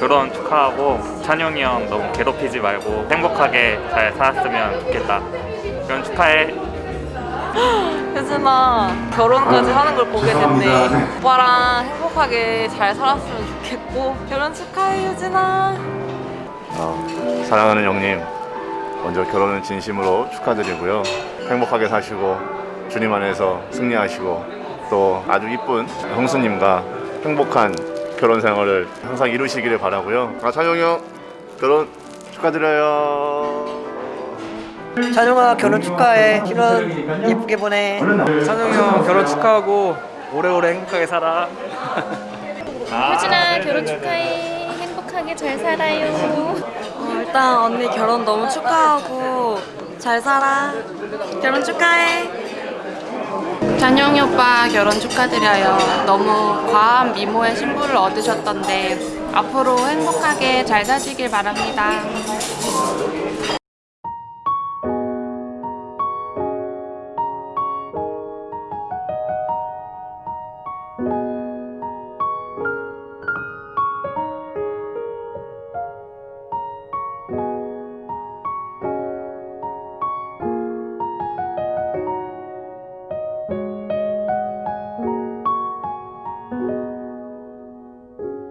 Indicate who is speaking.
Speaker 1: 결혼 축하하고 찬용이 형 너무 괴롭히지 말고 행복하게 잘 살았으면 좋겠다. 결혼 축하해.
Speaker 2: 혜진아 결혼까지 하는 걸 보게 됐네. 오빠랑 행복하게 잘 살았으면 좋겠고. 결혼 축하해 효진아.
Speaker 3: 어, 사랑하는 형님 먼저 결혼은 진심으로 축하드리고요. 행복하게 사시고 주님 안에서 승리하시고 또 아주 이쁜 형수님과 행복한 결혼 생활을 항상 이루시기를 바라고요. 아 찬용이 형 결혼 축하드려요.
Speaker 4: 찬용아 결혼 축하해. 신혼 예쁘게 보내.
Speaker 5: 찬영이 형 결혼 축하하고 오래오래 행복하게 살아
Speaker 6: 효진아 결혼 축하해. 행복하게 잘 살아요.
Speaker 2: 어, 일단 언니 결혼 너무 축하하고 잘 살아. 결혼 축하해
Speaker 7: 찬용이 오빠 결혼 축하드려요. 너무 과한 미모의 신부를 얻으셨던데 앞으로 행복하게 잘 사시길 바랍니다.